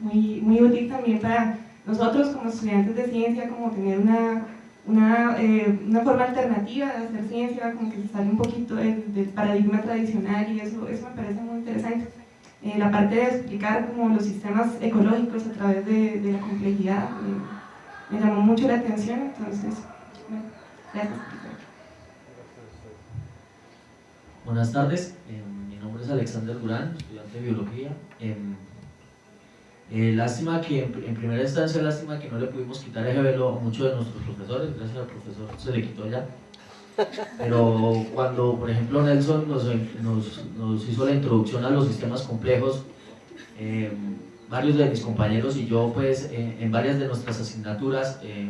muy, muy útil también para nosotros como estudiantes de ciencia, como tener una, una, eh, una forma alternativa de hacer ciencia, como que se sale un poquito del, del paradigma tradicional y eso, eso me parece muy interesante. Eh, la parte de explicar como los sistemas ecológicos a través de, de la complejidad me, me, llamó mucho la atención, entonces, bueno, gracias. Buenas tardes, eh, mi nombre es Alexander Durán, estudiante de biología. Eh, lástima que, en, en, primera instancia, lástima que no le pudimos quitar ese velo a muchos de nuestros profesores, gracias al profesor se le quitó ya. Pero cuando, por ejemplo, Nelson nos, nos, nos hizo la introducción a los sistemas complejos, eh, varios de mis compañeros y yo, pues, eh, en varias de nuestras asignaturas, eh,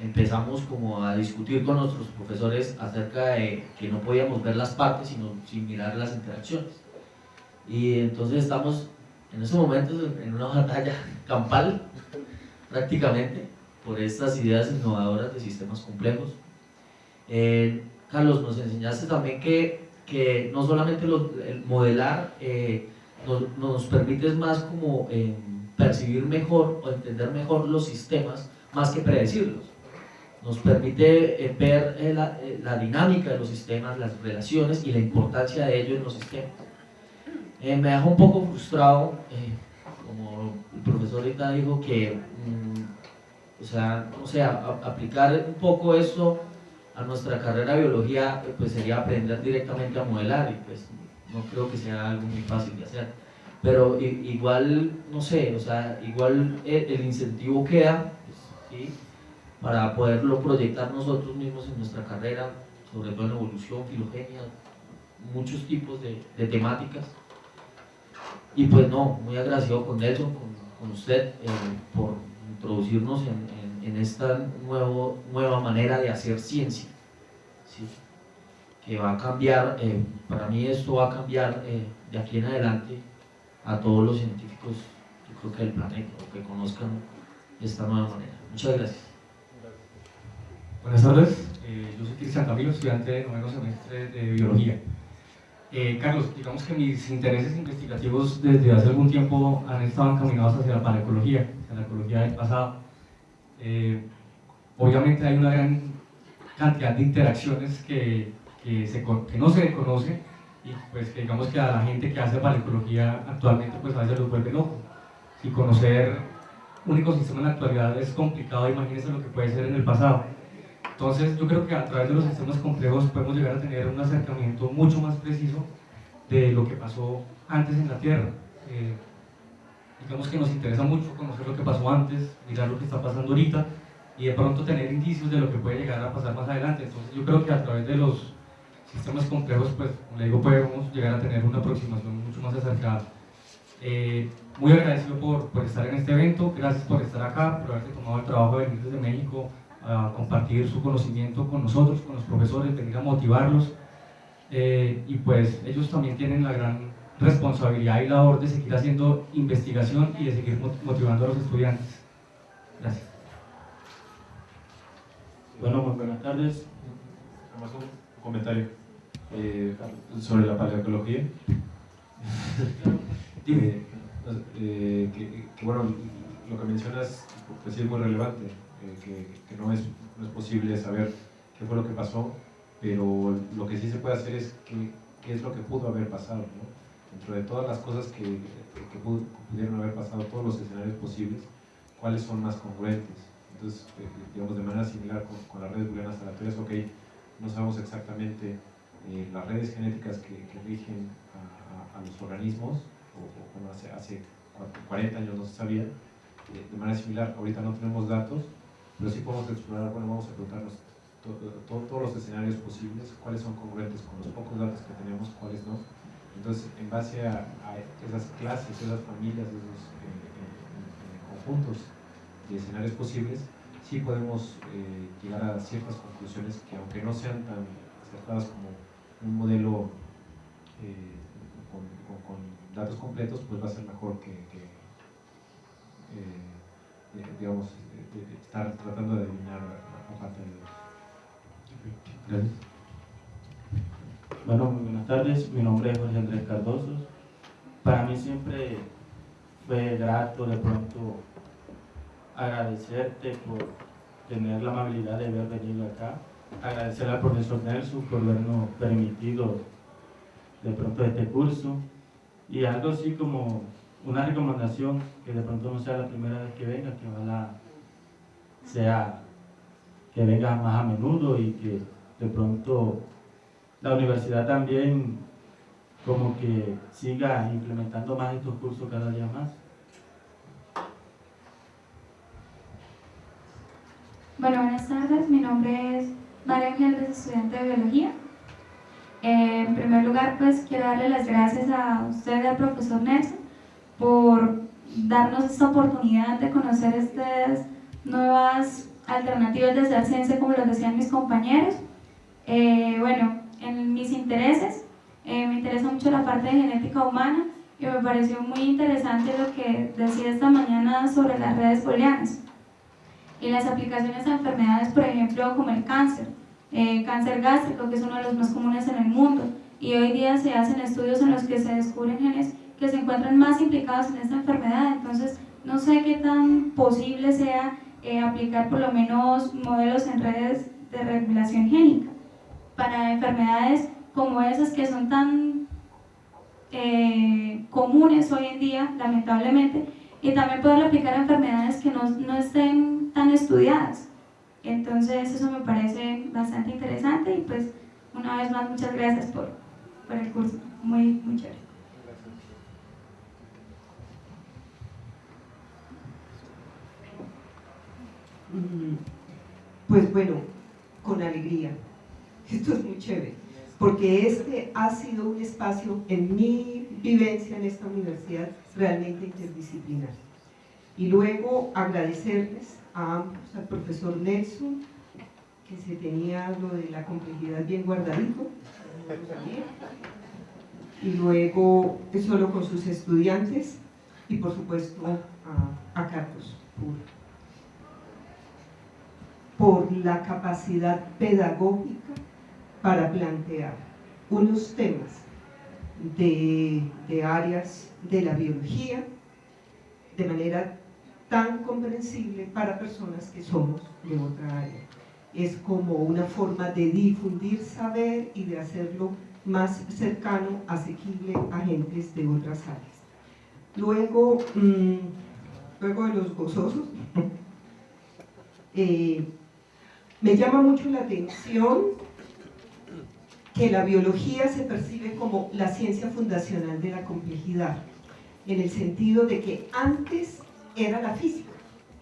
empezamos como a discutir con nuestros profesores acerca de que no podíamos ver las partes, sino sin mirar las interacciones. Y entonces estamos en estos momentos en una batalla campal, prácticamente, por estas ideas innovadoras de sistemas complejos. Eh, Carlos, nos enseñaste también que, que no solamente el modelar eh, nos, nos, permite más como eh, percibir mejor o entender mejor los sistemas más que predecirlos. Nos permite ver la, la, dinámica de los sistemas, las relaciones y la importancia de ello en los sistemas. Me deja un poco frustrado, como el profesor ahorita dijo, que mm, o sea, o sea, aplicar un poco eso a nuestra carrera de biología pues sería aprender directamente a modelar y pues no creo que sea algo muy fácil de hacer. Pero igual no sé o sea igual el, incentivo queda pues, para poderlo proyectar nosotros mismos en nuestra carrera sobre todo en evolución, filogenia muchos tipos de, de temáticas y pues no, muy agradecido con Nelson, con, con usted eh, por introducirnos en, en esta nuevo, nueva manera de hacer ciencia, que va a cambiar, eh, para mí esto va a cambiar eh, de aquí en adelante a todos los científicos, yo creo que del planeta, o que conozcan esta nueva manera. Muchas gracias. Buenas tardes, yo soy Cristian Camilo, estudiante de noveno semestre de Biología. Carlos, digamos que mis intereses investigativos desde hace algún tiempo han estado encaminados hacia la paleocología, hacia la ecología del pasado eh, obviamente hay una gran cantidad de interacciones que, que, no se conoce y pues que digamos que a la gente que hace paleocología actualmente pues a veces los vuelve locos. Y conocer un ecosistema en la actualidad es complicado, imagínense lo que puede ser en el pasado. Entonces yo creo que a través de los sistemas complejos podemos llegar a tener un acercamiento mucho más preciso de lo que pasó antes en la Tierra. Eh, digamos que nos interesa mucho conocer lo que pasó antes, mirar lo que está pasando ahorita y de pronto tener indicios de lo que puede llegar a pasar más adelante. Entonces yo creo que a través de los sistemas complejos, pues como le digo, podemos llegar a tener una aproximación mucho más acercada. Eh, muy agradecido por, por, estar en este evento, gracias por estar acá, por haberse tomado el trabajo de venir desde México a compartir su conocimiento con nosotros, con los profesores, venir a motivarlos. Eh, y pues ellos también tienen la gran responsabilidad y labor de seguir haciendo investigación y de seguir motivando a los estudiantes. Gracias. Bueno, muy buenas tardes. Además un comentario eh, sobre la paleoecología. eh, eh, que, que, bueno, lo que mencionas pues sí es muy relevante, que, que no, es, no es posible saber qué fue lo que pasó, pero lo que sí se puede hacer es qué, qué es lo que pudo haber pasado. ¿no? dentro de todas las cosas que, que, pudieron haber pasado, todos los escenarios posibles, cuáles son más congruentes. Entonces, eh, digamos, de manera similar con, con, las redes booleanas aleatorias, ok, no sabemos exactamente eh, las redes genéticas que, que rigen a, a, a, los organismos, o, o bueno, hace, hace 40 años no se sabía, eh, de manera similar, ahorita no tenemos datos, pero sí podemos explorar, bueno, vamos a preguntarnos to, to, todos los escenarios posibles, cuáles son congruentes con los pocos datos que tenemos, cuáles no, entonces, en base a, esas clases, esas familias, esos eh, eh, conjuntos de escenarios posibles, sí podemos eh, llegar a ciertas conclusiones que aunque no sean tan acertadas como un modelo eh, con, datos completos, pues va a ser mejor que, eh, digamos, estar tratando de adivinar la parte de... Gracias. Bueno, muy buenas tardes. Mi nombre es Jorge Andrés Cardoso. Para mí siempre fue grato de pronto agradecerte por tener la amabilidad de haber venido acá, agradecer al profesor Nelson por habernos permitido de pronto este curso y algo así como una recomendación que de pronto no sea la primera vez que venga, que ojalá sea que venga más a menudo y que de pronto la universidad también como que siga implementando más estos cursos cada día más. Bueno, buenas tardes. Mi nombre es María Ángel, estudiante de Biología. Eh, en primer lugar, pues quiero darle las gracias a usted y al profesor Nelson por darnos esta oportunidad de conocer estas nuevas alternativas de hacer ciencia, como lo decían mis compañeros. Eh, bueno, en mis intereses, eh, me interesa mucho la parte de genética humana y me pareció muy interesante lo que decía esta mañana sobre las redes booleanas y las aplicaciones a enfermedades, por ejemplo, como el cáncer, eh, cáncer gástrico, que es uno de los más comunes en el mundo, y hoy día se hacen estudios en los que se descubren genes que se encuentran más implicados en esta enfermedad, entonces no sé qué tan posible sea eh, aplicar por lo menos modelos en redes de regulación génica para enfermedades como esas que son tan eh, comunes hoy en día, lamentablemente, y también poder aplicar a enfermedades que no, no, estén tan estudiadas. Entonces eso me parece bastante interesante y pues una vez más muchas gracias por, por el curso, muy, muy chévere. Pues bueno, con alegría. Esto es muy chévere porque este ha sido un espacio en mi vivencia en esta universidad realmente interdisciplinar. Y luego agradecerles a ambos, al profesor Nelson, que se tenía lo de la complejidad bien guardadito, y luego solo con sus estudiantes, y por supuesto a, Carlos por, por la capacidad pedagógica para plantear unos temas de, áreas de la biología de manera tan comprensible para personas que somos de otra área. Es como una forma de difundir saber y de hacerlo más cercano, asequible a gentes de otras áreas. Luego, mm, luego de los gozosos, eh, me llama mucho la atención que la biología se percibe como la ciencia fundacional de la complejidad, en el sentido de que antes era la física.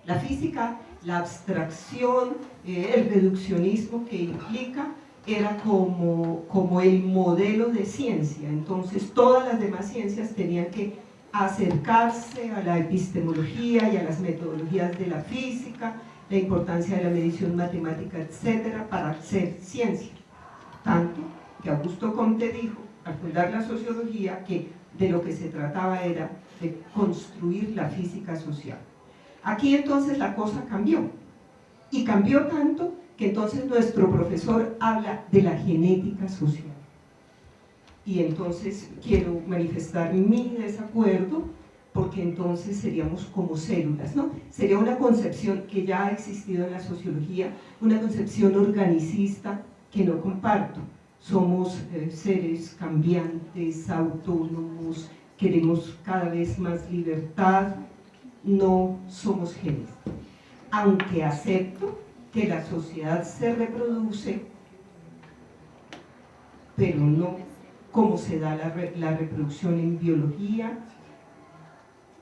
La física, la abstracción, eh, el reduccionismo que implica, era como, como el modelo de ciencia. Entonces todas las demás ciencias tenían que acercarse a la epistemología y a las metodologías de la física, la importancia de la medición matemática, etcétera, para hacer ciencia. Tanto Augusto Comte dijo, al fundar la sociología, que de lo que se trataba era de construir la física social. Aquí entonces la cosa cambió, y cambió tanto que entonces nuestro profesor habla de la genética social. Y entonces quiero manifestar mi desacuerdo porque entonces seríamos como células, ¿no? Sería una concepción que ya ha existido en la sociología, una concepción organicista que no comparto somos eh, seres cambiantes, autónomos, queremos cada vez más libertad, no somos genes. Aunque acepto que la sociedad se reproduce, pero no como se da la, la reproducción en biología.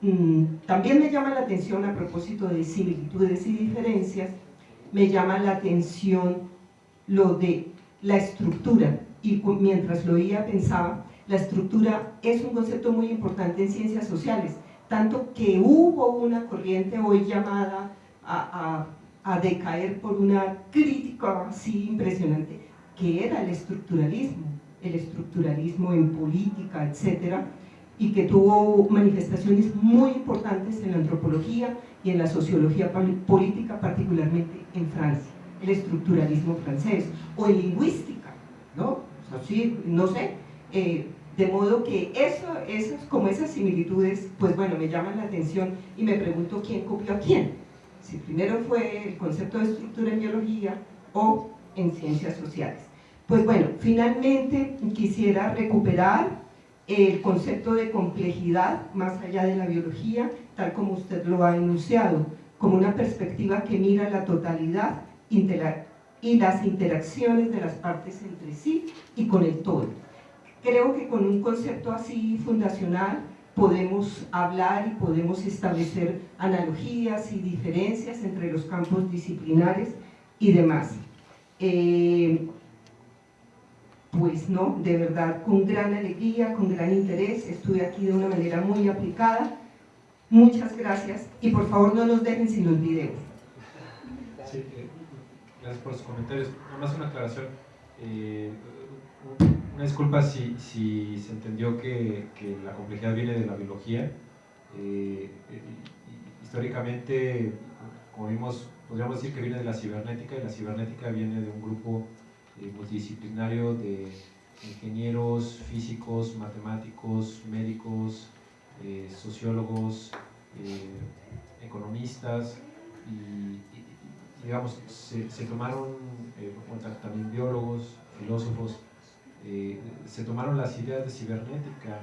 Mm, también me llama la atención a propósito de similitudes y diferencias, me llama la atención lo de la estructura, y mientras lo oía pensaba, la estructura es un concepto muy importante en ciencias sociales, tanto que hubo una corriente hoy llamada a, a, a decaer por una crítica así impresionante, que era el estructuralismo, el estructuralismo en política, etcétera, y que tuvo manifestaciones muy importantes en la antropología y en la sociología política, particularmente en Francia, el estructuralismo francés, o en lingüística, ¿no? O sea, sí, no sé, eh, De modo que eso, eso, como esas similitudes, pues bueno, me llaman la atención y me pregunto quién copió a quién. Si primero fue el concepto de estructura en biología o en ciencias sociales. Pues bueno, finalmente quisiera recuperar el concepto de complejidad más allá de la biología, tal como usted lo ha enunciado, como una perspectiva que mira la totalidad y las interacciones de las partes entre sí y con el todo. Creo que con un concepto así fundacional podemos hablar y podemos establecer analogías y diferencias entre los campos disciplinares y demás. Eh, pues no, de verdad, con gran alegría, con gran interés, estuve aquí de una manera muy aplicada. Muchas gracias y por favor no nos dejen sin los videos. Eh, gracias por sus comentarios. Nada más una aclaración. Eh, una disculpa si, si, se entendió que, que, la complejidad viene de la biología. Eh, históricamente, como vimos, podríamos decir que viene de la cibernética y la cibernética viene de un grupo eh, multidisciplinario de ingenieros, físicos, matemáticos, médicos, eh, sociólogos, eh, economistas y, digamos, se, tomaron, también biólogos, filósofos, se tomaron las ideas de cibernética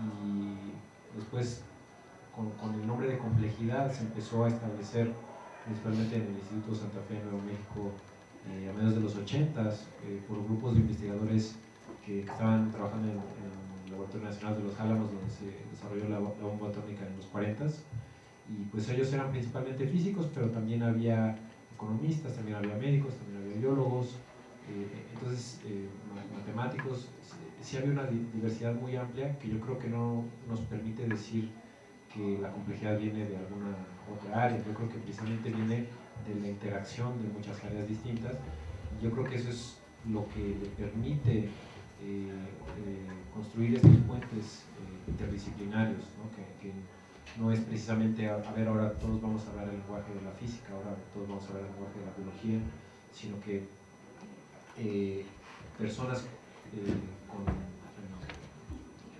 y después con, con, el nombre de complejidad se empezó a establecer principalmente en el Instituto Santa Fe de Nuevo México eh, a mediados de los 80 eh, por grupos de investigadores que, estaban trabajando en, el Laboratorio Nacional de los Álamos, donde se desarrolló la, bomba atómica en los 40 y pues ellos eran principalmente físicos, pero también había economistas, también había médicos, también había biólogos, eh, entonces matemáticos, sí había una diversidad muy amplia que yo creo que no nos permite decir que la complejidad viene de alguna otra área, yo creo que precisamente viene de la interacción de muchas áreas distintas. Yo creo que eso es lo que le permite eh, eh, construir estos puentes eh, interdisciplinarios, ¿no? Que, no es precisamente, a, ver, ahora todos vamos a hablar el lenguaje de la física, ahora todos vamos a hablar el lenguaje de la biología, sino que personas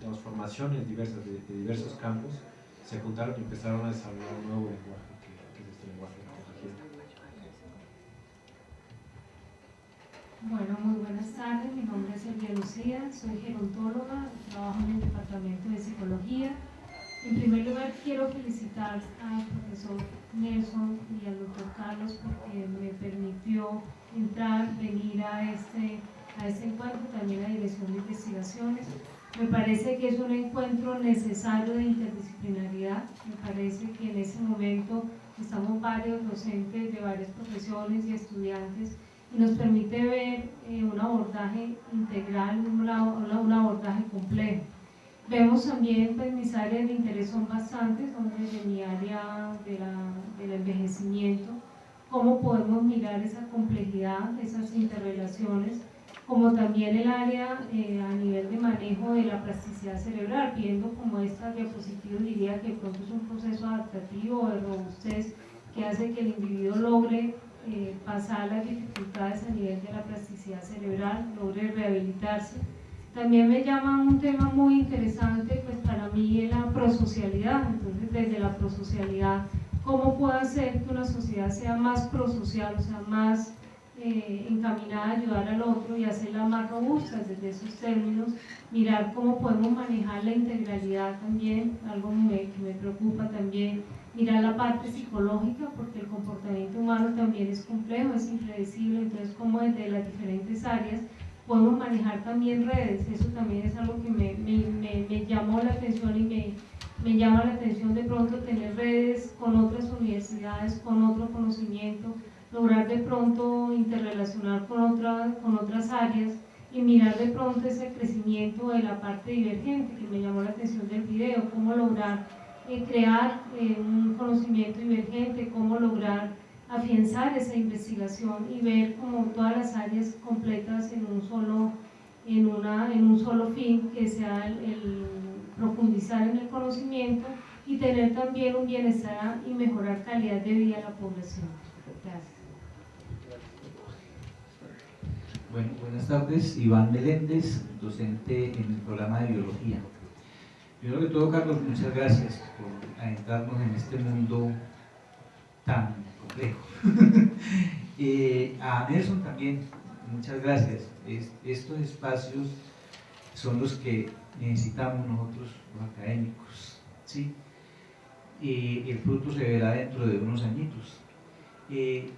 con formaciones diversas de diversos campos se juntaron empezaron a desarrollar un nuevo lenguaje Bueno, muy buenas tardes. Mi nombre es Elvia Lucía, soy gerontóloga, trabajo en el Departamento de Psicología. En primer lugar, quiero felicitar al profesor Nelson y al doctor Carlos porque me permitió entrar, venir a este, a este encuentro, también a la Dirección de Investigaciones. Me parece que es un encuentro necesario de interdisciplinaridad. Me parece que en ese momento estamos varios docentes de varias profesiones y estudiantes y nos permite ver eh, un abordaje integral, un, un, abordaje complejo. Vemos también, pues mis áreas de interés son bastantes, son desde mi área de del envejecimiento, cómo podemos mirar esa complejidad, esas interrelaciones, como también el área eh, a nivel de manejo de la plasticidad cerebral, viendo como esta diapositiva diría que pronto es un proceso adaptativo de robustez que hace que el individuo logre eh, pasar las dificultades a nivel de la plasticidad cerebral, logre rehabilitarse. También me llama un tema muy interesante, pues para mí es la prosocialidad. Entonces, desde la prosocialidad, ¿cómo puedo hacer que una sociedad sea más prosocial, o sea, más eh, encaminada a ayudar al otro y hacerla más robusta desde esos términos? Mirar cómo podemos manejar la integralidad también, algo que me preocupa también mirar la parte psicológica, porque el comportamiento humano también es complejo, es impredecible, entonces como desde las diferentes áreas podemos manejar también redes, eso también es algo que me, me, me, llamó la atención y me, me llama la atención de pronto tener redes con otras universidades, con otro conocimiento, lograr de pronto interrelacionar con, otra, con otras áreas y mirar de pronto ese crecimiento de la parte divergente que me llamó la atención del video, cómo lograr crear eh, un conocimiento divergente, cómo lograr afianzar esa investigación y ver como todas las áreas completas en un solo, en una, en un solo fin, que sea el, profundizar en el conocimiento y tener también un bienestar y mejorar calidad de vida a la población. Gracias. Bueno, buenas tardes. Iván Meléndez, docente en el programa de biología. Primero que todo, Carlos, muchas gracias por adentrarnos en este mundo tan complejo. Eh, a Nelson también, muchas gracias. estos espacios son los que necesitamos nosotros, los académicos. ¿sí? Y el fruto se verá dentro de unos añitos. Eh,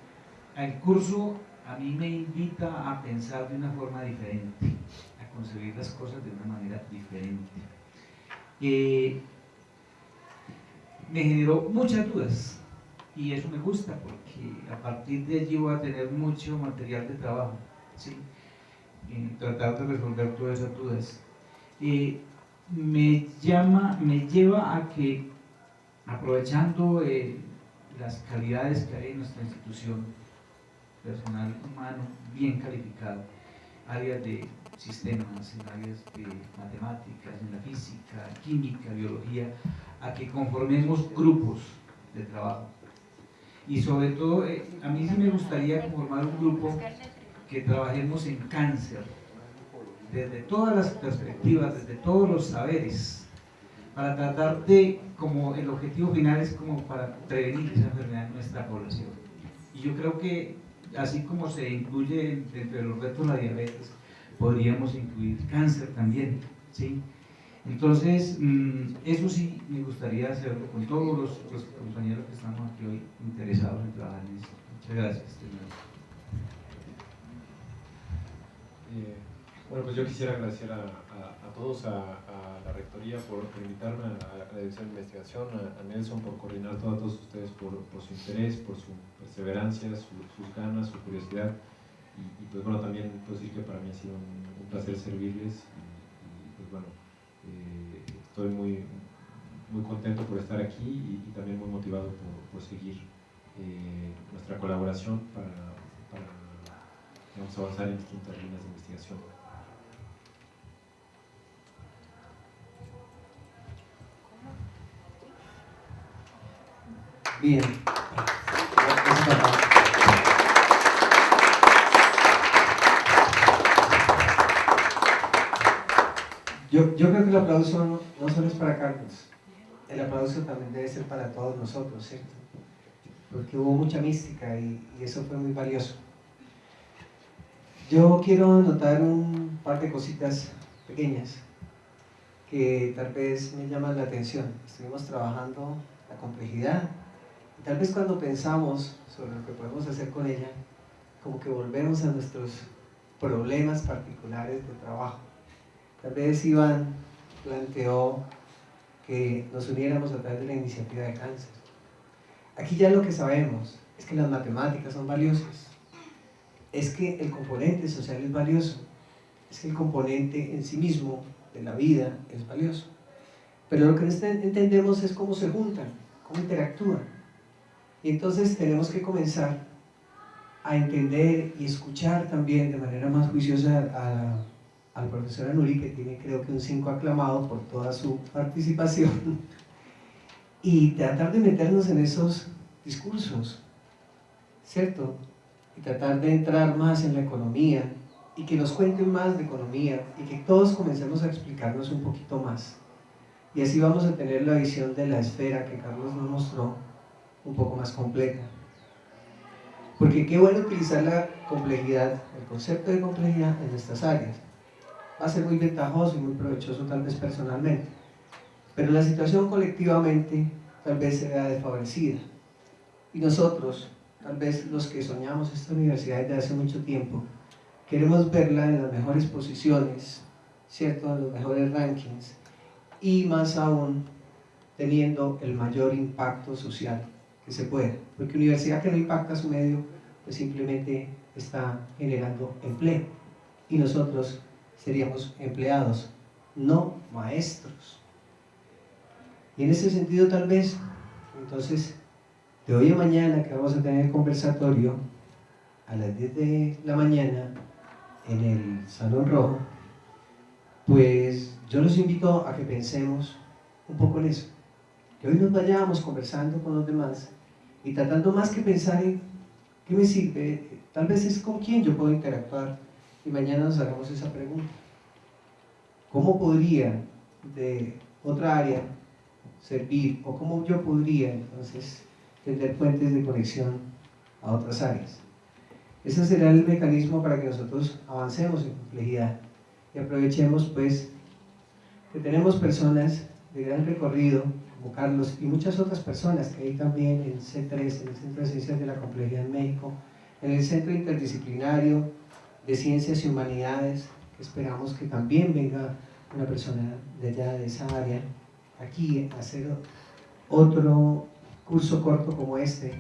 el curso a mí me invita a pensar de una forma diferente, a concebir las cosas de una manera diferente. Eh, me generó muchas dudas y eso me gusta porque a partir de allí voy a tener mucho material de trabajo, ¿sí? tratar de resolver todas esas dudas. Eh, me, llama, me lleva a que, aprovechando eh, las calidades que hay en nuestra institución, personal humano bien calificado, áreas de sistemas, en áreas de matemáticas, en la física, química, biología, a que conformemos grupos de trabajo. Y sobre todo, eh, a mí sí me gustaría conformar un grupo que trabajemos en cáncer, desde todas las perspectivas, desde todos los saberes, para tratar de, como el objetivo final es como para prevenir esa enfermedad en nuestra población. Y yo creo que así como se incluye entre los retos la diabetes, podríamos incluir cáncer también, ¿sí? Entonces, mm, eso sí me gustaría hacerlo con todos los, compañeros que estamos aquí hoy interesados en trabajar en esto. Muchas gracias. Bueno, pues yo quisiera agradecer a, todos, a, la Rectoría por, invitarme a la Dirección de Investigación, a, Nelson por coordinar todo, a todos ustedes por, su interés, por su perseverancia, sus ganas, su curiosidad. Y, pues bueno, también puedo decir que para mí ha sido un, placer servirles y, pues bueno, eh, estoy muy, muy contento por estar aquí y, también muy motivado por, seguir eh, nuestra colaboración para, para avanzar en distintas líneas de investigación. Bien. Yo, yo creo que el aplauso no, solo es para Carlos, el aplauso también debe ser para todos nosotros, ¿cierto? Porque hubo mucha mística y, y eso fue muy valioso. Yo quiero notar un par de cositas pequeñas que tal vez me llaman la atención. Estuvimos trabajando la complejidad tal vez cuando pensamos sobre lo que podemos hacer con ella, como que volvemos a nuestros problemas particulares de trabajo. Tal vez Iván planteó que nos uniéramos a través de la iniciativa de cáncer. Aquí ya lo que sabemos es que las matemáticas son valiosas, es que el componente social es valioso, es que el componente en sí mismo de la vida es valioso. Pero lo que entendemos es cómo se juntan, cómo interactúan. Y entonces tenemos que comenzar a entender y escuchar también de manera más juiciosa al profesor Anuri, que tiene creo que un 5 aclamado por toda su participación, y tratar de meternos en esos discursos, ¿cierto? Y tratar de entrar más en la economía, y que nos cuenten más de economía, y que todos comencemos a explicarnos un poquito más. Y así vamos a tener la visión de la esfera que Carlos nos mostró un poco más completa. Porque qué bueno utilizar la complejidad, el concepto de complejidad en estas áreas va a ser muy ventajoso y muy provechoso tal vez personalmente. Pero la situación colectivamente tal vez se vea desfavorecida. Y nosotros, tal vez los que soñamos esta universidad desde hace mucho tiempo, queremos verla en las mejores posiciones, ¿cierto? En los mejores rankings y más aún teniendo el mayor impacto social que se pueda. Porque universidad que no impacta su medio, pues simplemente está generando empleo. Y nosotros seríamos empleados, no maestros. Y en ese sentido tal vez, entonces, de hoy a mañana que vamos a tener conversatorio, a las 10 de la mañana, en el Salón Rojo, pues yo los invito a que pensemos un poco en eso. Que hoy nos vayamos conversando con los demás y tratando más que pensar en qué me sirve, tal vez es con quién yo puedo interactuar y mañana nos hagamos esa pregunta. ¿Cómo podría de otra área servir o cómo yo podría entonces tener puentes de conexión a otras áreas? Ese será el mecanismo para que nosotros avancemos en complejidad y aprovechemos pues que tenemos personas de gran recorrido Carlos y muchas otras personas que hay también en C3, en el Centro de Ciencias de la Complejidad en México, en el Centro Interdisciplinario de Ciencias y Humanidades, que esperamos que también venga una persona de allá, de esa área, aquí a hacer otro curso corto como este.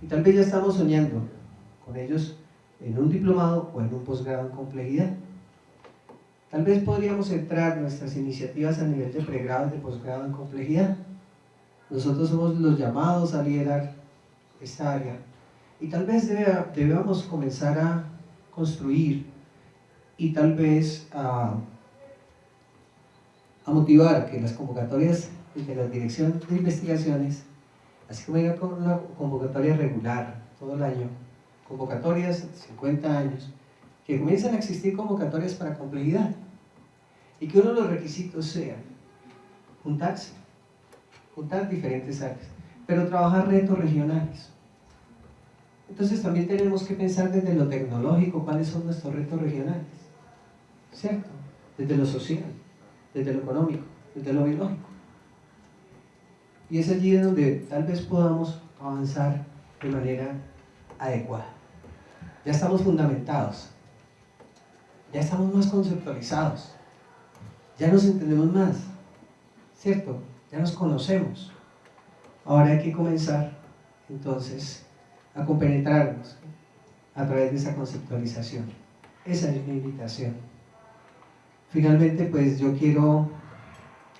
Y tal vez ya estamos soñando con ellos en un diplomado o en un posgrado en complejidad. Tal vez podríamos centrar nuestras iniciativas a nivel de pregrado y de posgrado en complejidad. Nosotros somos los llamados a liderar esta área. Y tal vez debamos comenzar a construir y tal vez a, motivar que las convocatorias de la Dirección de Investigaciones, así como con una convocatoria regular todo el año, convocatorias de 50 años, que comiencen a existir convocatorias para complejidad y que uno de los requisitos sea juntarse, juntar diferentes áreas, pero trabajar retos regionales. Entonces también tenemos que pensar desde lo tecnológico cuáles son nuestros retos regionales, ¿cierto? Desde lo social, desde lo económico, desde lo biológico. Y es allí donde tal vez podamos avanzar de manera adecuada. Ya estamos fundamentados, ya estamos más conceptualizados, ya nos entendemos más, ¿cierto? Ya nos conocemos. Ahora hay que comenzar entonces a compenetrarnos a través de esa conceptualización. Esa es mi invitación. Finalmente, pues yo quiero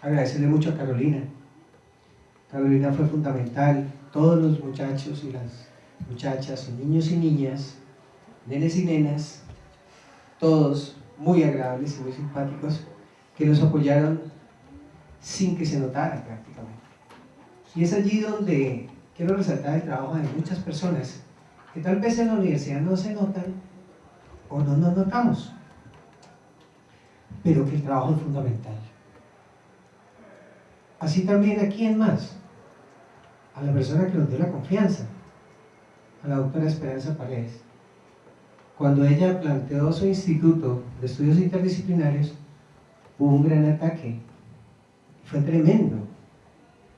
agradecerle mucho a Carolina. Carolina fue fundamental. Todos los muchachos y las muchachas, niños y niñas, nenes y nenas, todos muy agradables y muy simpáticos, que nos apoyaron sin que se notara prácticamente. Y es allí donde quiero resaltar el trabajo de muchas personas que tal vez en la universidad no se notan o no nos notamos, pero que el trabajo es fundamental. Así también a quién más, a la persona que nos dio la confianza, a la doctora Esperanza Paredes. Cuando ella planteó su instituto de estudios interdisciplinarios, hubo un gran ataque. Fue tremendo.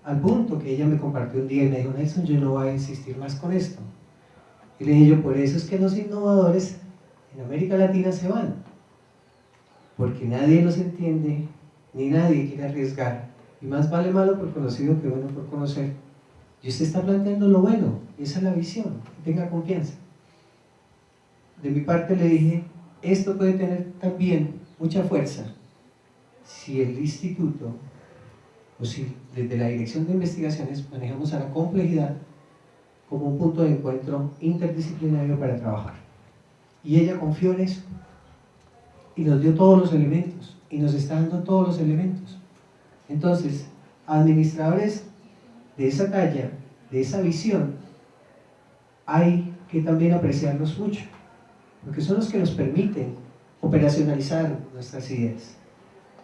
Al punto que ella me compartió un día y me dijo, Nelson, yo no voy a insistir más con esto. Y le dije yo, por eso es que los innovadores en América Latina se van. Porque nadie los entiende, ni nadie quiere arriesgar. Y más vale malo por conocido que bueno por conocer. Y usted está planteando lo bueno, esa es la visión, tenga confianza. De mi parte le dije, esto puede tener también mucha fuerza si el instituto o si desde la dirección de investigaciones manejamos a la complejidad como un punto de encuentro interdisciplinario para trabajar. Y ella confió en eso y nos dio todos los elementos y nos está dando todos los elementos. Entonces, administradores de esa talla, de esa visión, hay que también apreciarlos mucho, porque son los que nos permiten operacionalizar nuestras ideas.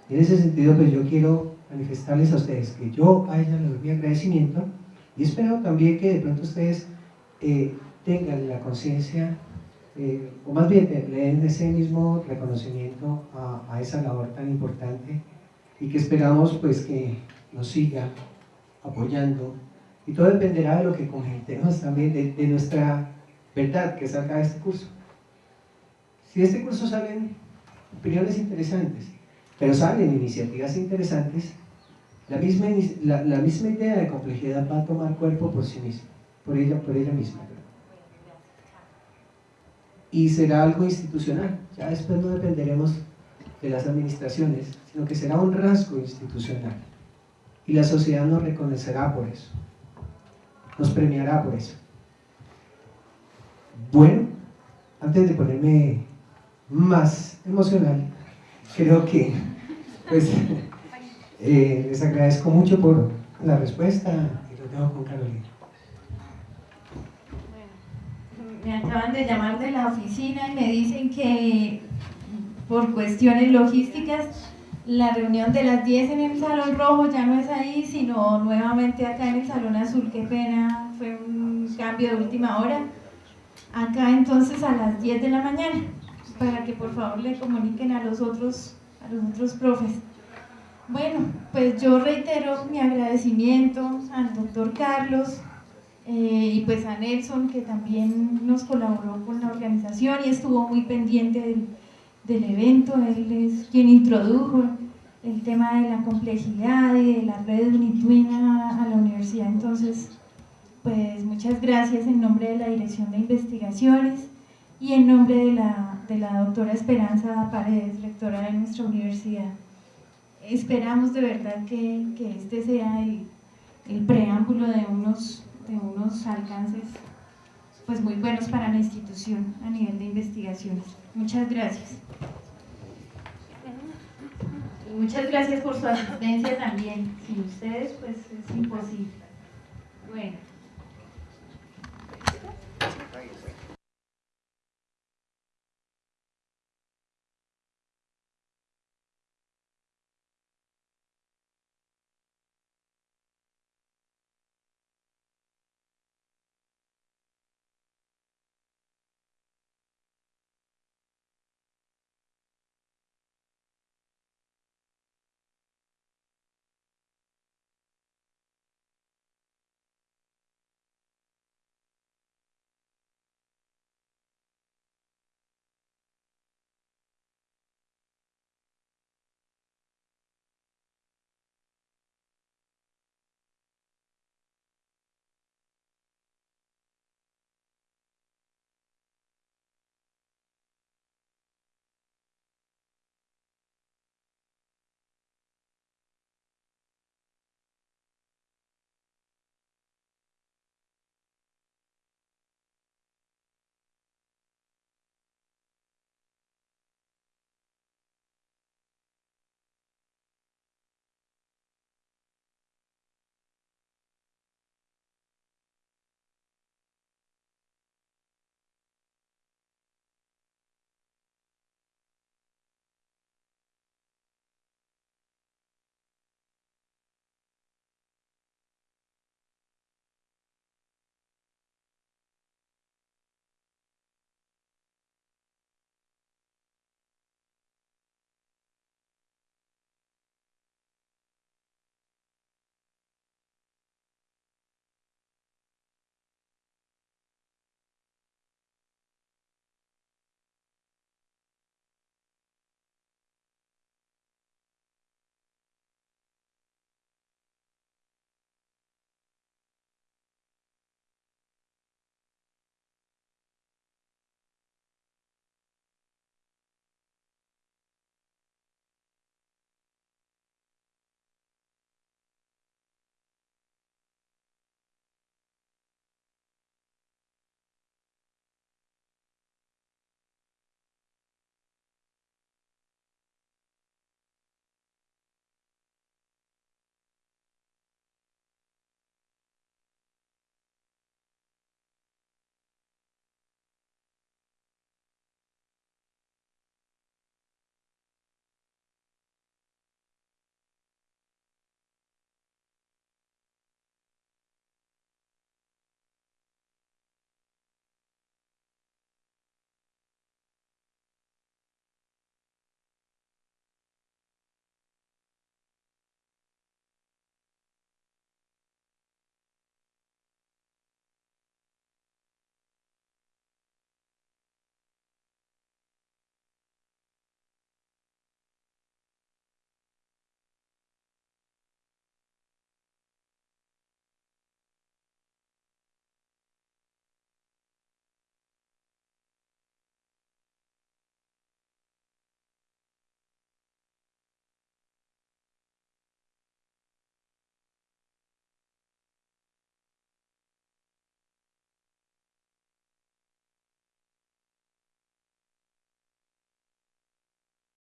En ese sentido, pues yo quiero manifestarles a ustedes que yo a ella les doy mi agradecimiento y espero también que de pronto ustedes eh, tengan la conciencia, eh, o más bien le den ese mismo reconocimiento a, esa labor tan importante y que esperamos pues que nos siga apoyando y todo dependerá de lo que comentemos también, de, de nuestra verdad que salga de este curso. Si de este curso salen opiniones interesantes, pero salen iniciativas interesantes, la misma, la, la misma idea de complejidad va a tomar cuerpo por sí misma, por ella, por ella misma. Y será algo institucional, ya después no dependeremos de las administraciones, sino que será un rasgo institucional. Y la sociedad nos reconocerá por eso, nos premiará por eso. Bueno, antes de ponerme más emocional, creo que pues, eh, les agradezco mucho por la respuesta y lo dejo con Carolina. me acaban de llamar de la oficina y me dicen que por cuestiones logísticas, la reunión de las 10 en el Salón Rojo ya no es ahí, sino nuevamente acá en el Salón Azul. Qué pena, fue un cambio de última hora. Acá entonces a las 10 de la mañana, para que por favor le comuniquen a los otros, a los otros profes. Bueno, pues yo reitero mi agradecimiento al doctor Carlos eh, y pues a Nelson que también nos colaboró con la organización y estuvo muy pendiente del, del evento, él es quien introdujo el tema de la complejidad y de la red Unitwin a, a la universidad. Entonces, pues muchas gracias en nombre de la Dirección de Investigaciones y en nombre de la, de la doctora Esperanza Paredes, rectora de nuestra universidad. Esperamos de verdad que, que este sea el, el preámbulo de unos, de unos alcances pues muy buenos para la institución a nivel de investigaciones. Muchas gracias. Y muchas gracias por su asistencia también. Sin ustedes, pues es imposible.